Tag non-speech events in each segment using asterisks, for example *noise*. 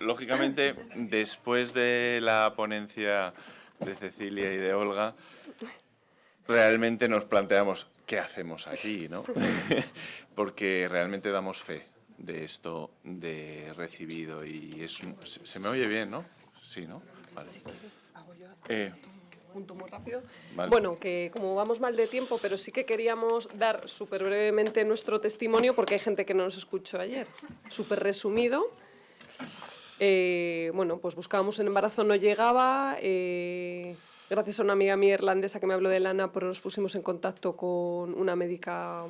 lógicamente, después de la ponencia de Cecilia y de Olga, realmente nos planteamos qué hacemos aquí, ¿no? *laughs* Porque realmente damos fe de esto de recibido y es se, me oye bien, ¿no? Sí, ¿no? Vale. Eh, muy rápido. Bueno, que como vamos mal de tiempo, pero sí que queríamos dar súper brevemente nuestro testimonio porque hay gente que no nos escuchó ayer. Súper resumido. Eh, bueno, pues buscábamos en embarazo, no llegaba. Eh, gracias a una amiga mía irlandesa que me habló de lana, pero nos pusimos en contacto con una médica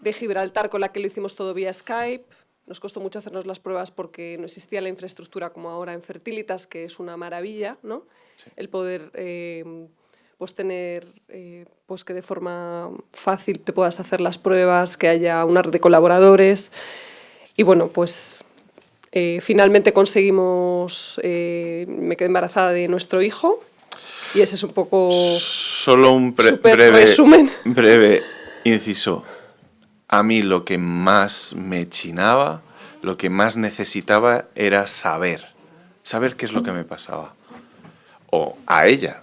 de Gibraltar con la que lo hicimos todo vía Skype. Nos costó mucho hacernos las pruebas porque no existía la infraestructura como ahora en Fertilitas, que es una maravilla, ¿no? El poder eh, pues tener eh, pues que de forma fácil te puedas hacer las pruebas, que haya una red de colaboradores. Y bueno, pues eh, finalmente conseguimos, me quedé embarazada de nuestro hijo y ese es un poco... Solo un breve, resumen. breve inciso. A mí lo que más me chinaba, lo que más necesitaba era saber, saber qué es lo que me pasaba. O a ella.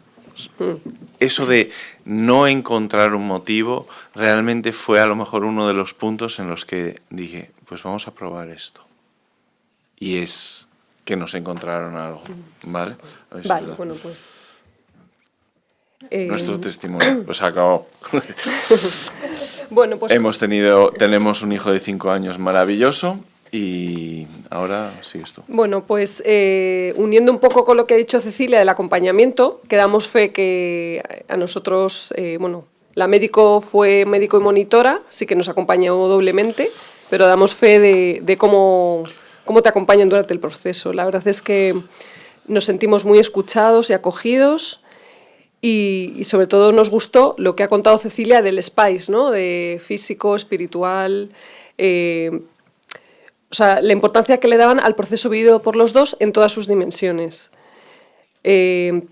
Eso de no encontrar un motivo realmente fue a lo mejor uno de los puntos en los que dije, pues vamos a probar esto. Y es que nos encontraron algo, ¿vale? Vale, bueno, pues nuestro eh, testimonio, *coughs* pues acabó. *laughs* bueno, pues... Hemos tenido, tenemos un hijo de cinco años maravilloso y ahora sí esto. Bueno, pues eh, uniendo un poco con lo que ha dicho Cecilia del acompañamiento, que damos fe que a nosotros, eh, bueno, la médico fue médico y monitora, sí que nos acompañó doblemente, pero damos fe de, de cómo, cómo te acompañan durante el proceso. La verdad es que nos sentimos muy escuchados y acogidos, y, sobre todo nos gustó lo que ha contado Cecilia del Spice, ¿no? de físico, espiritual, eh, o sea, la importancia que le daban al proceso vivido por los dos en todas sus dimensiones. Eh,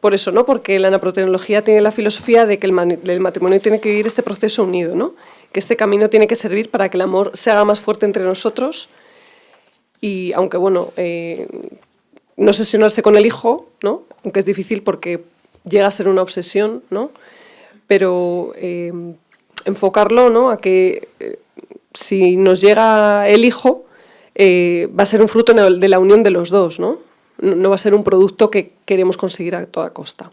por eso, ¿no? porque la naprotecnología tiene la filosofía de que el, matrimonio tiene que vivir este proceso unido, ¿no? que este camino tiene que servir para que el amor se haga más fuerte entre nosotros y aunque, bueno, eh, no sesionarse con el hijo, ¿no? aunque es difícil porque llega a ser una obsesión, ¿no? Pero eh, enfocarlo ¿no? a que eh, si nos llega el hijo, va a ser un fruto de la unión de los dos, ¿no? No va a ser un producto que queremos conseguir a toda costa.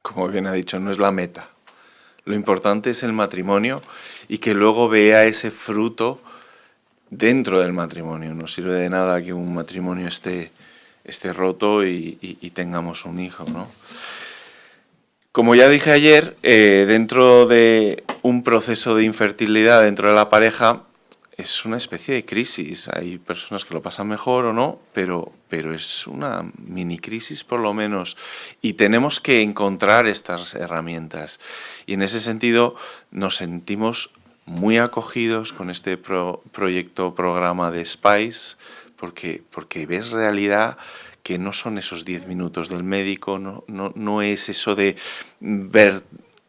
Como bien ha dicho, no es la meta. Lo importante es el matrimonio y que luego vea ese fruto dentro del matrimonio. No sirve de nada que un matrimonio esté esté roto y, tengamos un hijo. ¿no? Como ya dije ayer, eh, dentro de un proceso de infertilidad dentro de la pareja es una especie de crisis. Hay personas que lo pasan mejor o no, pero, pero es una mini crisis por lo menos. Y tenemos que encontrar estas herramientas. Y en ese sentido nos sentimos muy acogidos con este proyecto, programa de SPICE, porque, porque ves realidad que no son esos 10 minutos del médico, no, no, no es eso de ver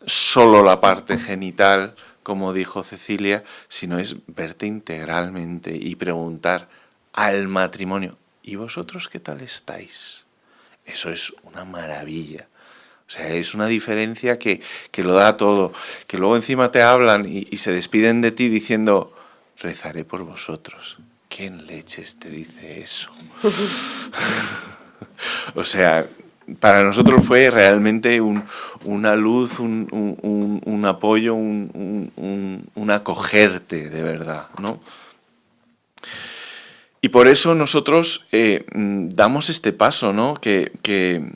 solo la parte genital, como dijo Cecilia, sino es verte integralmente y preguntar al matrimonio, ¿y vosotros qué tal estáis? Eso es una maravilla. O sea, es una diferencia que, que lo da todo. Que luego encima te hablan y, se despiden de ti diciendo, rezaré por vosotros. ¿Quién leches te dice eso? *laughs* o sea, para nosotros fue realmente una luz, un, apoyo, un, acogerte de verdad, ¿no? Y por eso nosotros eh, damos este paso, ¿no? Que, que,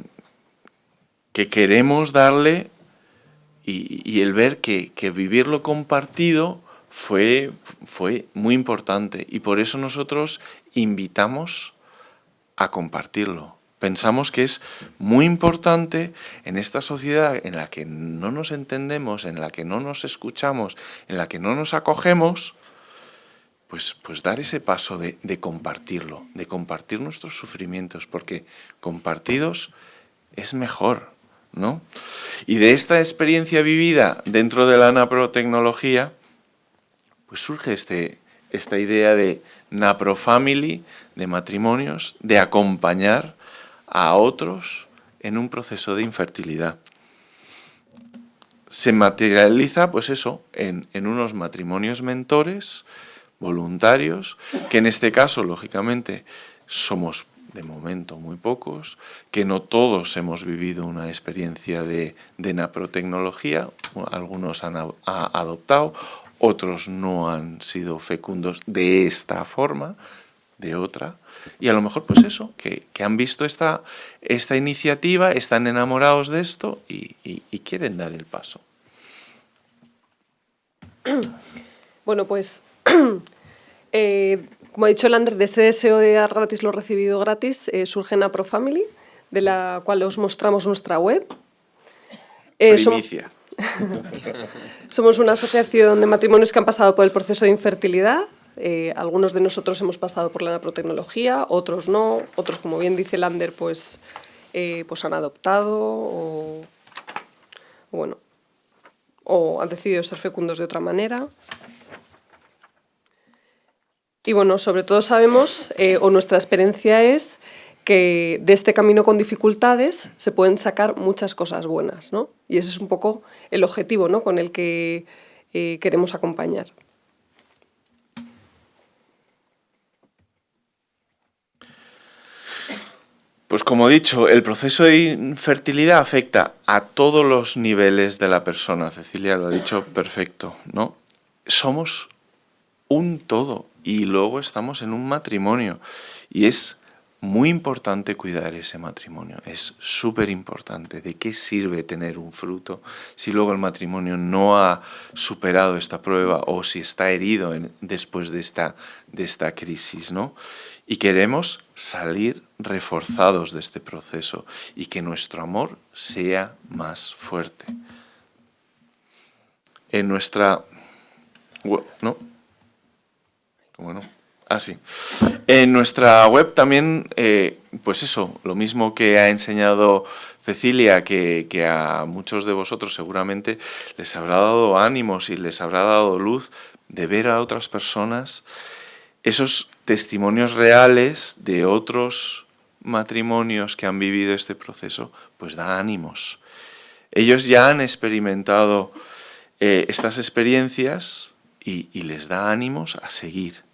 queremos darle y, el ver que, que vivirlo compartido fue, fue muy importante y por eso nosotros invitamos a compartirlo. Pensamos que es muy importante en esta sociedad en la que no nos entendemos, en la que no nos escuchamos, en la que no nos acogemos, pues, pues dar ese paso de compartirlo, de compartir nuestros sufrimientos, porque compartidos es mejor, ¿no? Y de esta experiencia vivida dentro de la naprotecnología, pues surge este, esta idea de Napro Family, de matrimonios, de acompañar a otros en un proceso de infertilidad. Se materializa, pues eso, en, en unos matrimonios mentores, voluntarios, que en este caso, lógicamente, somos de momento muy pocos, que no todos hemos vivido una experiencia de, naprotecnología, algunos han adoptado, otros no han sido fecundos de esta forma, de otra, y a lo mejor pues eso, que, han visto esta, esta, iniciativa, están enamorados de esto y, quieren dar el paso. Bueno, pues *clears throat* eh, como ha dicho Lander, de ese deseo de dar gratis lo recibido gratis eh, surge Napro Family, de la cual os mostramos nuestra web. Eh, Primicia. *laughs* Somos una asociación de matrimonios que han pasado por el proceso de infertilidad. Eh, algunos de nosotros hemos pasado por la naprotecnología, otros no, otros, como bien dice Lander, pues, eh, pues han adoptado o, bueno, o han decidido ser fecundos de otra manera. Y bueno, sobre todo sabemos, eh, o nuestra experiencia es que de este camino con dificultades se pueden sacar muchas cosas buenas, ¿no? Y ese es un poco el objetivo ¿no? con el que eh, queremos acompañar. Pues como he dicho, el proceso de infertilidad afecta a todos los niveles de la persona. Cecilia lo ha dicho perfecto, ¿no? Somos un todo y luego estamos en un matrimonio y es muy importante cuidar ese matrimonio, es súper importante. ¿De qué sirve tener un fruto si luego el matrimonio no ha superado esta prueba o si está herido después de esta, de esta crisis? ¿no? Y queremos salir reforzados de este proceso y que nuestro amor sea más fuerte. En nuestra... ¿No? ¿Cómo no? Ah. En nuestra web también, eh, pues eso, lo mismo que ha enseñado Cecilia, que, a muchos de vosotros seguramente les habrá dado ánimos y les habrá dado luz de ver a otras personas esos testimonios reales de otros matrimonios que han vivido este proceso, pues da ánimos. Ellos ya han experimentado eh, estas experiencias y les da ánimos a seguir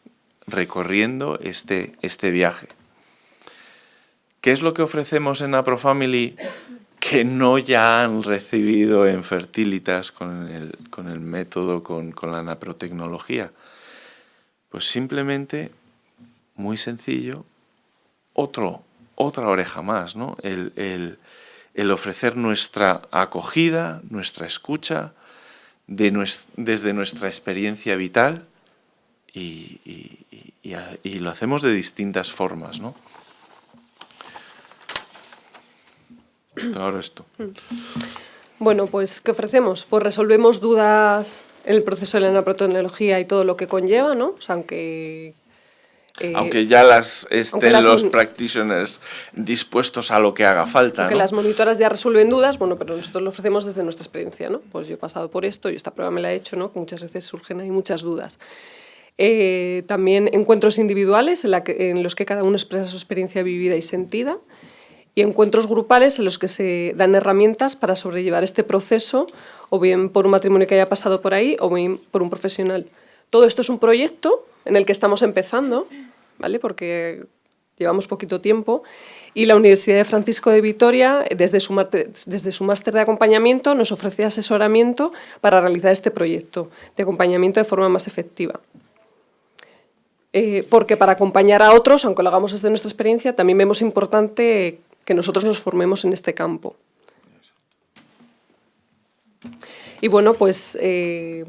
recorriendo este, este viaje. ¿Qué es lo que ofrecemos en AproFamily que no ya han recibido en Fertilitas con el, con el método, con, con, la naprotecnología? Pues simplemente, muy sencillo, otro, otra oreja más, ¿no? El, el, el ofrecer nuestra acogida, nuestra escucha, de desde nuestra experiencia vital y, y, lo hacemos de distintas formas, ¿no? Ahora esto. Bueno, pues, ¿qué ofrecemos? Pues resolvemos dudas en el proceso de la naprotecnología y todo lo que conlleva, ¿no? O sea, aunque... Eh, aunque ya las estén los practitioners dispuestos a lo que haga falta. Aunque las monitoras ya resuelven dudas, bueno, pero nosotros lo ofrecemos desde nuestra experiencia, ¿no? Pues yo he pasado por esto y esta prueba me la he hecho, ¿no? muchas veces surgen ahí muchas dudas. Eh, también encuentros individuales en, los que cada uno expresa su experiencia vivida y sentida y encuentros grupales en los que se dan herramientas para sobrellevar este proceso, o bien por un matrimonio que haya pasado por ahí, o bien por un profesional. Todo esto es un proyecto en el que estamos empezando, ¿vale? porque llevamos poquito tiempo, y la Universidad de Francisco de Vitoria, desde su, desde su máster de acompañamiento, nos ofrece asesoramiento para realizar este proyecto de acompañamiento de forma más efectiva. Eh, porque para acompañar a otros, aunque lo hagamos desde nuestra experiencia, también vemos importante que nosotros nos formemos en este campo. Y bueno, pues eh,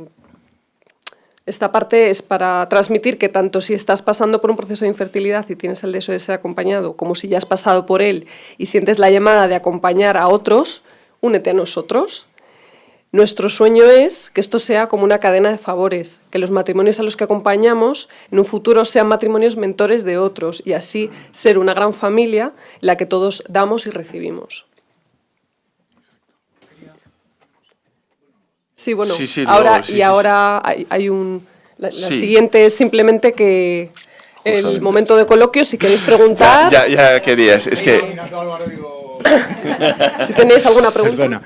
esta parte es para transmitir que tanto si estás pasando por un proceso de infertilidad y tienes el deseo de ser acompañado, como si ya has pasado por él y sientes la llamada de acompañar a otros, únete a nosotros. Nuestro sueño es que esto sea como una cadena de favores, que los matrimonios a los que acompañamos en un futuro sean matrimonios mentores de otros y así ser una gran familia en la que todos damos y recibimos. Sí, bueno, ahora, y ahora hay, un, La, siguiente es simplemente que el momento de coloquio, si queréis preguntar... Ya, ya, querías, es que... *laughs* si tenéis alguna pregunta.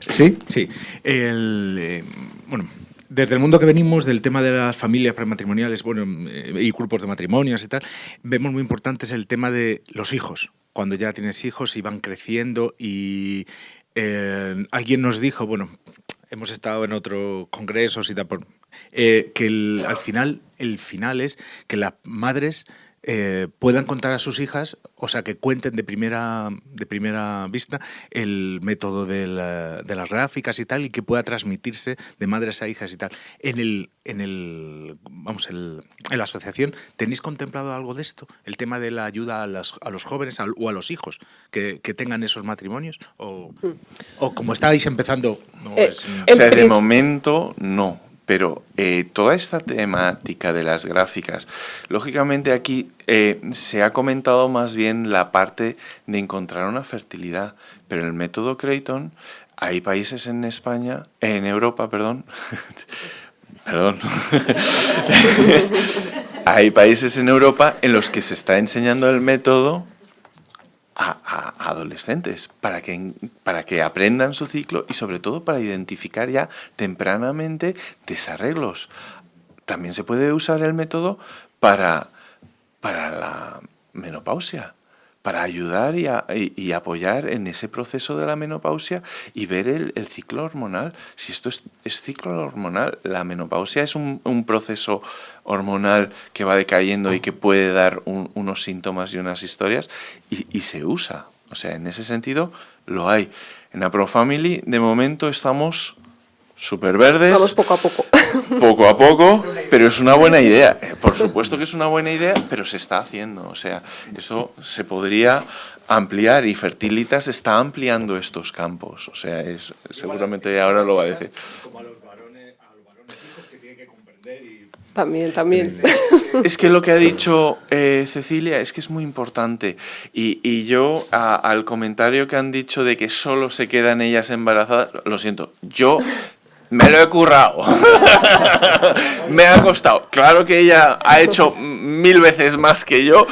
Sí, sí. Eh, bueno, desde el mundo que venimos, del tema de las familias prematrimoniales bueno, eh, y grupos de matrimonios y tal, vemos muy importante el tema de los hijos. Cuando ya tienes hijos y van creciendo y eh, alguien nos dijo, bueno, hemos estado en otros congresos y tal, que al final, el final es que las madres eh, puedan contar a sus hijas, o sea, que cuenten de primera, de primera vista el método de, las gráficas y tal, y que pueda transmitirse de madres a hijas y tal. En el, en el, vamos, en la asociación, ¿tenéis contemplado algo de esto? El tema de la ayuda a, a los jóvenes o a los hijos que, tengan esos matrimonios, o, o como estáis empezando. Eh, o sea, de momento no pero eh, toda esta temática de las gráficas, lógicamente aquí eh, se ha comentado más bien la parte de encontrar una fertilidad, pero el método Creighton, hay países en España, en Europa, perdón, *laughs* perdón, *laughs* hay países en Europa en los que se está enseñando el método a, adolescentes para que, para que aprendan su ciclo y sobre todo para identificar ya tempranamente desarreglos. También se puede usar el método para, para la menopausia para ayudar y, apoyar en ese proceso de la menopausia y ver el, ciclo hormonal. Si esto es, ciclo hormonal, la menopausia es un, proceso hormonal que va decayendo y que puede dar unos síntomas y unas historias y, se usa. O sea, en ese sentido lo hay. En la ProFamily de momento estamos súper verdes. Vamos poco a poco. *laughs* Poco a poco, pero es una buena idea. Eh, por supuesto que es una buena idea, pero se está haciendo. O sea, eso se podría ampliar y Fertilitas está ampliando estos campos. O sea, es, seguramente ahora lo va a decir. Como a los varones, que tienen que comprender También, también. *laughs* Es que lo que ha dicho eh, Cecilia es que es muy importante. Y, yo, al comentario que han dicho de que solo se quedan ellas embarazadas, lo siento, yo me lo he currado. *laughs* me ha costado. Claro que ella ha hecho mil veces más que yo,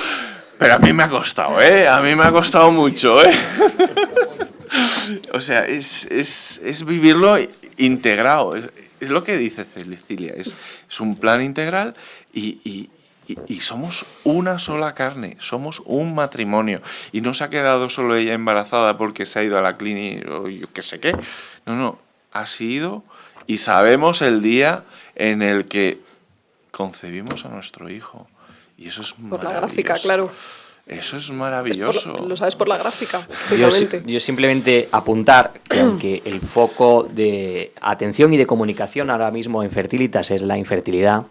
pero a mí me ha costado, ¿eh? A mí me ha costado mucho, ¿eh? *laughs* o sea, es, vivirlo integrado. Es, lo que dice Cecilia. Es, es un plan integral y, y, somos una sola carne, somos un matrimonio. Y no se ha quedado solo ella embarazada porque se ha ido a la clínica o yo qué sé qué. No, no, ha sido y sabemos el día en el que concebimos a nuestro hijo. Y eso es Por la gráfica, claro. Eso es maravilloso. lo sabes por la gráfica. Yo, yo, simplemente apuntar que aunque el foco de atención y de comunicación ahora mismo en Fertilitas es la infertilidad,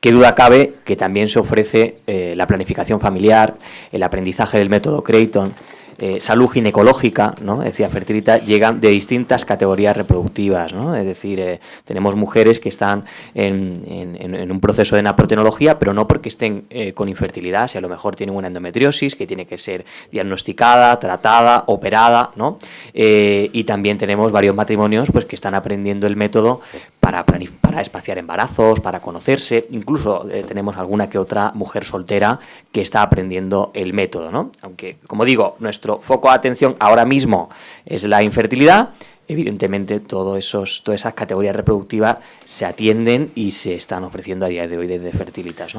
qué duda cabe que también se ofrece eh, la planificación familiar, el aprendizaje del método Creighton, eh, salud ginecológica, ¿no? decía Fertilita, llegan de distintas categorías reproductivas, ¿no? Es decir, eh, tenemos mujeres que están en, un proceso de naprotenología, pero no porque estén eh, con infertilidad, si a lo mejor tienen una endometriosis que tiene que ser diagnosticada, tratada, operada, ¿no? y también tenemos varios matrimonios pues, que están aprendiendo el método para, para espaciar embarazos, para conocerse, incluso tenemos alguna que otra mujer soltera que está aprendiendo el método, ¿no? Aunque, como digo, nuestro foco de atención ahora mismo es la infertilidad, evidentemente esos, todas esas categorías reproductivas se atienden y se están ofreciendo a día de hoy desde Fertilitas.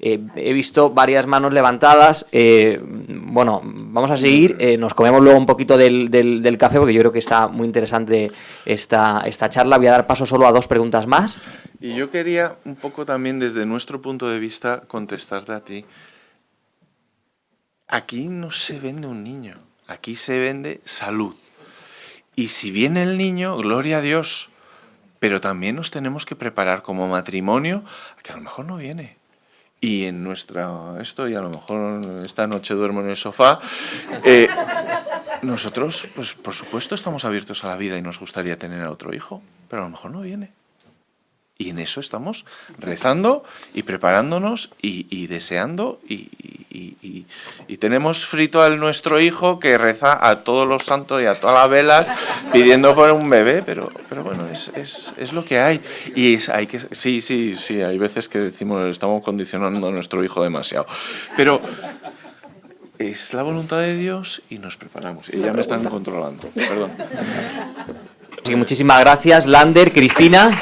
Eh, he visto varias manos levantadas. Eh, bueno, vamos a seguir. Eh, nos comemos luego un poquito del, del, café porque yo creo que está muy interesante esta, esta charla. Voy a dar paso solo a dos preguntas más. Y yo quería un poco también desde nuestro punto de vista contestarte a ti. Aquí no se vende un niño, aquí se vende salud. Y si viene el niño, gloria a Dios, pero también nos tenemos que preparar como matrimonio, que a lo mejor no viene. Y en nuestra, esto, y a lo mejor esta noche duermo en el sofá, eh, nosotros, pues por supuesto, estamos abiertos a la vida y nos gustaría tener a otro hijo, pero a lo mejor no viene. Y en eso estamos rezando y preparándonos y, deseando y, y, tenemos frito al nuestro hijo que reza a todos los santos y a todas las velas *laughs* pidiendo por un bebé, pero, pero bueno, es, es, es lo que hay. Y es, hay que, sí, sí, sí, hay veces que decimos estamos condicionando a nuestro hijo demasiado. Pero es la voluntad de Dios y nos preparamos. Y ya me están controlando, perdón. muchísimas gracias, Lander, Cristina.